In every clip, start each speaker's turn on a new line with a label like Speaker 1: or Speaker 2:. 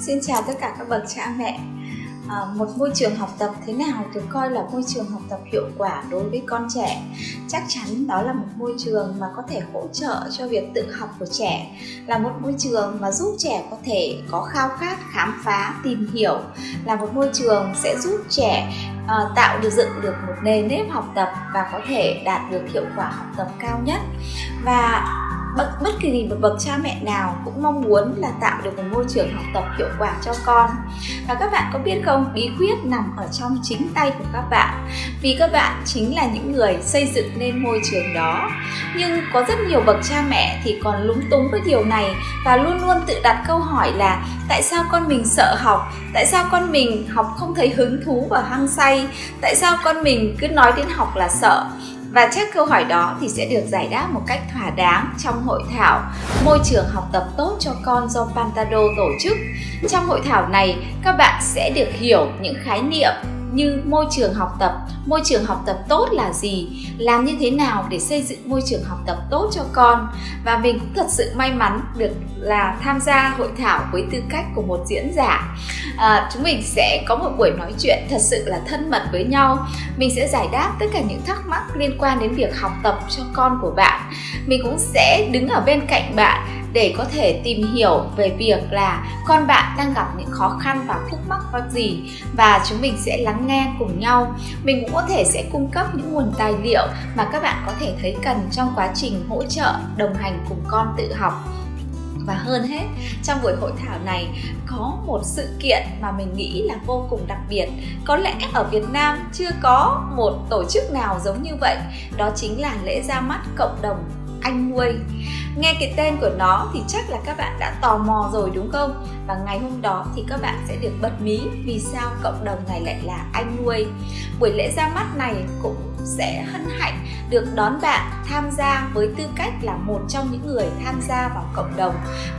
Speaker 1: Xin chào tất cả các bậc cha mẹ. À, Một môi trường học tập thế nào được coi là môi trường học tập hiệu quả đối với con trẻ? Chắc chắn đó là một môi trường mà có thể hỗ trợ cho việc tự học của trẻ Là một môi trường mà giúp trẻ có thể có khao khát, khám phá, tìm hiểu Là một môi trường sẽ giúp trẻ à, tạo được dựng được một nền nếp học tập và có thể đạt được hiệu quả học tập cao nhất. Và bất, bất kỳ một bậc cha mẹ nào cũng mong muốn là tạo được một môi trường học tập hiệu quả cho con. Và các bạn có biết không bí quyết nằm ở trong chính tay của các bạn. Vì các bạn chính là những người xây dựng nên môi trường đó. Nhưng có rất nhiều bậc cha mẹ thì còn lúng túng với điều này và luôn luôn tự đặt câu hỏi là tại sao con mình sợ học? Tại sao con mình học không thấy hứng thú và hăng say? Tại sao con mình cứ nói đến học là sợ? Và chắc câu hỏi đó thì sẽ được giải đáp một cách thỏa đáng trong hội thảo Môi trường học tập tốt cho con do Pantado tổ chức. Trong hội thảo này, các bạn sẽ được hiểu những khái niệm như môi trường học tập. Môi trường học tập tốt là gì? Làm như thế nào để xây dựng môi trường học tập tốt cho con? Và mình cũng thật sự may mắn được là tham gia hội thảo với tư cách của một diễn giả. À, chúng mình sẽ có một buổi nói chuyện thật sự là thân mật với nhau. Mình sẽ giải đáp tất cả những thắc mắc liên quan đến việc học tập cho con của bạn. Mình cũng sẽ đứng ở bên cạnh bạn để có thể tìm hiểu về việc là con bạn đang gặp những khó khăn và khúc mắc có gì và chúng mình sẽ lắng nghe cùng nhau. Mình cũng có thể sẽ cung cấp những nguồn tài liệu mà các bạn có thể thấy cần trong quá trình hỗ trợ, đồng hành cùng con tự học. Và hơn hết, trong buổi hội thảo này có một sự kiện mà mình nghĩ là vô cùng đặc biệt. Có lẽ ở Việt Nam chưa có một tổ chức nào giống như vậy. Đó chính là lễ ra mắt cộng đồng anh nuôi nghe cái tên của nó thì chắc là các bạn đã tò mò rồi đúng không? Và ngày hôm đó thì các bạn sẽ được bật mí vì sao cộng đồng này lại là anh nuôi buổi lễ ra mắt này cũng sẽ hân hạnh được đón bạn tham gia với tư cách là một trong những người tham gia vào cộng đồng.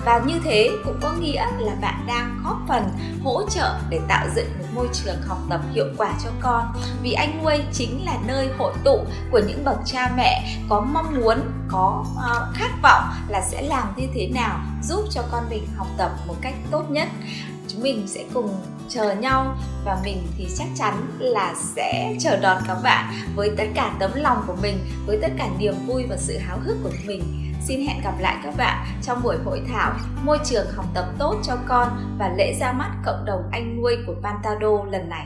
Speaker 1: Và như thế cũng có nghĩa là bạn đang góp phần hỗ trợ để tạo dựng một môi trường học tập hiệu quả cho con. Vì anh nuôi chính là nơi hội tụ của những bậc cha mẹ có mong muốn có uh, khát vọng là sẽ làm như thế nào giúp cho con mình học tập một cách tốt nhất chúng mình sẽ cùng chờ nhau và mình thì chắc chắn là sẽ chờ đón các bạn với tất cả tấm lòng của mình, với tất cả niềm vui và sự háo hức của mình. Xin hẹn gặp lại các bạn trong buổi hội thảo môi trường học tập tốt cho con và lễ ra mắt cộng đồng anh nuôi của Pantado lần này.